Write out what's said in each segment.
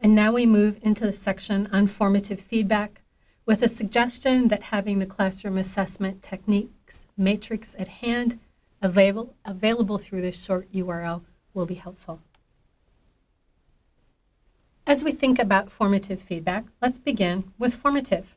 And now we move into the section on formative feedback with a suggestion that having the classroom assessment techniques matrix at hand available, available through this short URL will be helpful. As we think about formative feedback, let's begin with formative.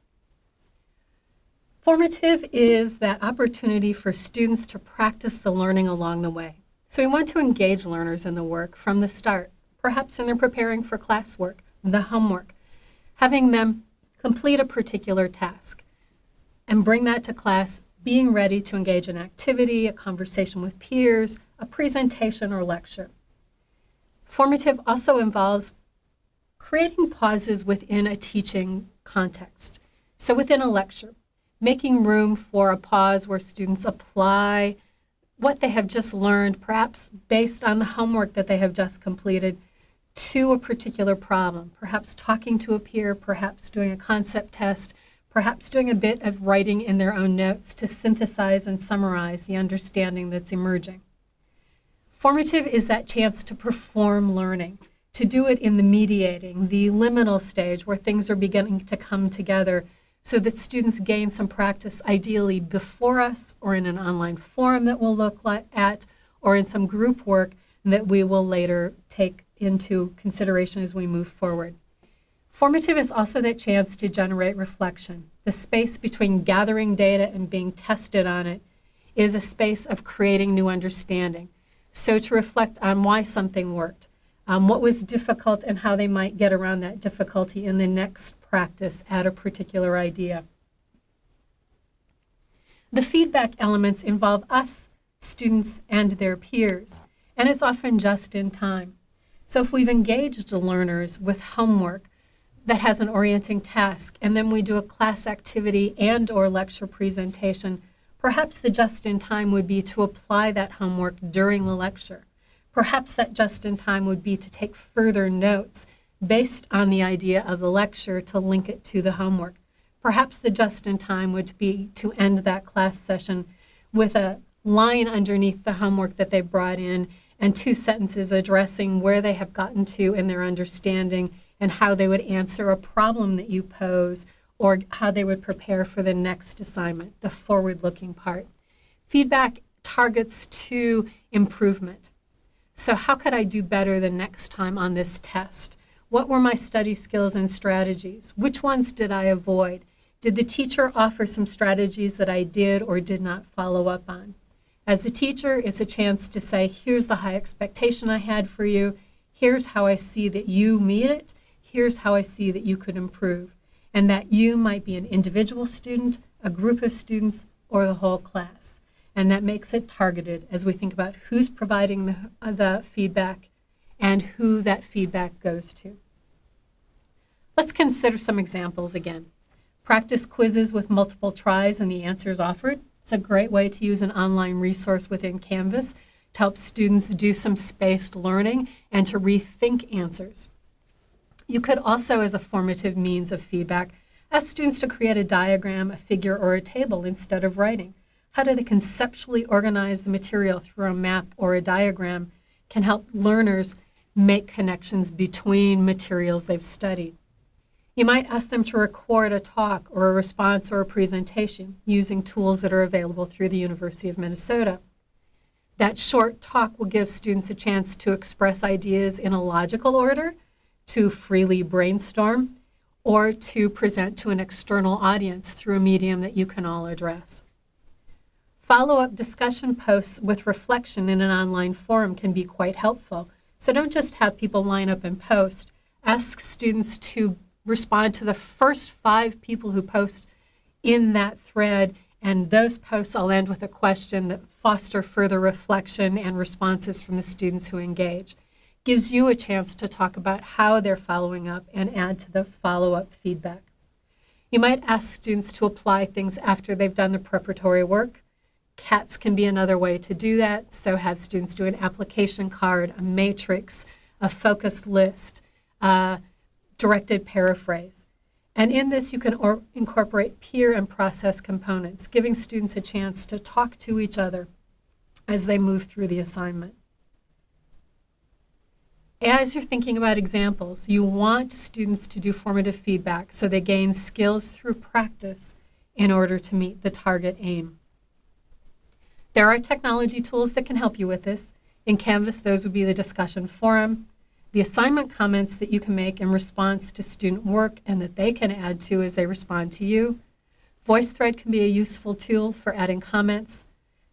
Formative is that opportunity for students to practice the learning along the way. So we want to engage learners in the work from the start, perhaps in their preparing for classwork, the homework, having them complete a particular task and bring that to class, being ready to engage in activity, a conversation with peers, a presentation or lecture. Formative also involves creating pauses within a teaching context. So within a lecture, making room for a pause where students apply what they have just learned, perhaps based on the homework that they have just completed, to a particular problem, perhaps talking to a peer, perhaps doing a concept test, perhaps doing a bit of writing in their own notes to synthesize and summarize the understanding that's emerging. Formative is that chance to perform learning, to do it in the mediating, the liminal stage where things are beginning to come together so that students gain some practice ideally before us or in an online forum that we'll look at or in some group work that we will later take into consideration as we move forward. Formative is also that chance to generate reflection. The space between gathering data and being tested on it is a space of creating new understanding. So to reflect on why something worked, um, what was difficult and how they might get around that difficulty in the next practice at a particular idea. The feedback elements involve us, students, and their peers, and it's often just in time. So if we've engaged the learners with homework that has an orienting task, and then we do a class activity and or lecture presentation, perhaps the just in time would be to apply that homework during the lecture. Perhaps that just in time would be to take further notes based on the idea of the lecture to link it to the homework. Perhaps the just in time would be to end that class session with a line underneath the homework that they brought in and two sentences addressing where they have gotten to in their understanding and how they would answer a problem that you pose or how they would prepare for the next assignment, the forward-looking part. Feedback targets to improvement. So how could I do better the next time on this test? What were my study skills and strategies? Which ones did I avoid? Did the teacher offer some strategies that I did or did not follow up on? As a teacher, it's a chance to say, here's the high expectation I had for you. Here's how I see that you meet it. Here's how I see that you could improve. And that you might be an individual student, a group of students, or the whole class and that makes it targeted as we think about who's providing the, uh, the feedback and who that feedback goes to. Let's consider some examples again. Practice quizzes with multiple tries and the answers offered. It's a great way to use an online resource within Canvas to help students do some spaced learning and to rethink answers. You could also, as a formative means of feedback, ask students to create a diagram, a figure, or a table instead of writing. How do they conceptually organize the material through a map or a diagram can help learners make connections between materials they've studied. You might ask them to record a talk or a response or a presentation using tools that are available through the University of Minnesota. That short talk will give students a chance to express ideas in a logical order, to freely brainstorm, or to present to an external audience through a medium that you can all address. Follow-up discussion posts with reflection in an online forum can be quite helpful. So don't just have people line up and post. Ask students to respond to the first five people who post in that thread, and those posts I'll end with a question that foster further reflection and responses from the students who engage. Gives you a chance to talk about how they're following up and add to the follow-up feedback. You might ask students to apply things after they've done the preparatory work. CATS can be another way to do that. So have students do an application card, a matrix, a focus list, a directed paraphrase. And in this, you can incorporate peer and process components, giving students a chance to talk to each other as they move through the assignment. As you're thinking about examples, you want students to do formative feedback so they gain skills through practice in order to meet the target aim. There are technology tools that can help you with this. In Canvas, those would be the discussion forum, the assignment comments that you can make in response to student work and that they can add to as they respond to you. VoiceThread can be a useful tool for adding comments.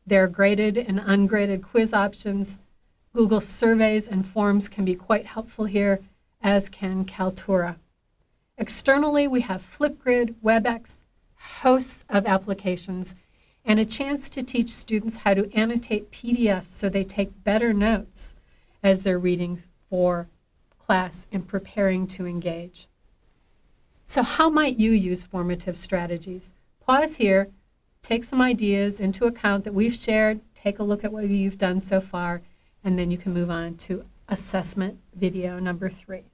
There are graded and ungraded quiz options. Google surveys and forms can be quite helpful here, as can Kaltura. Externally, we have Flipgrid, WebEx, hosts of applications, and a chance to teach students how to annotate PDFs so they take better notes as they're reading for class and preparing to engage. So how might you use formative strategies? Pause here, take some ideas into account that we've shared, take a look at what you've done so far, and then you can move on to assessment video number three.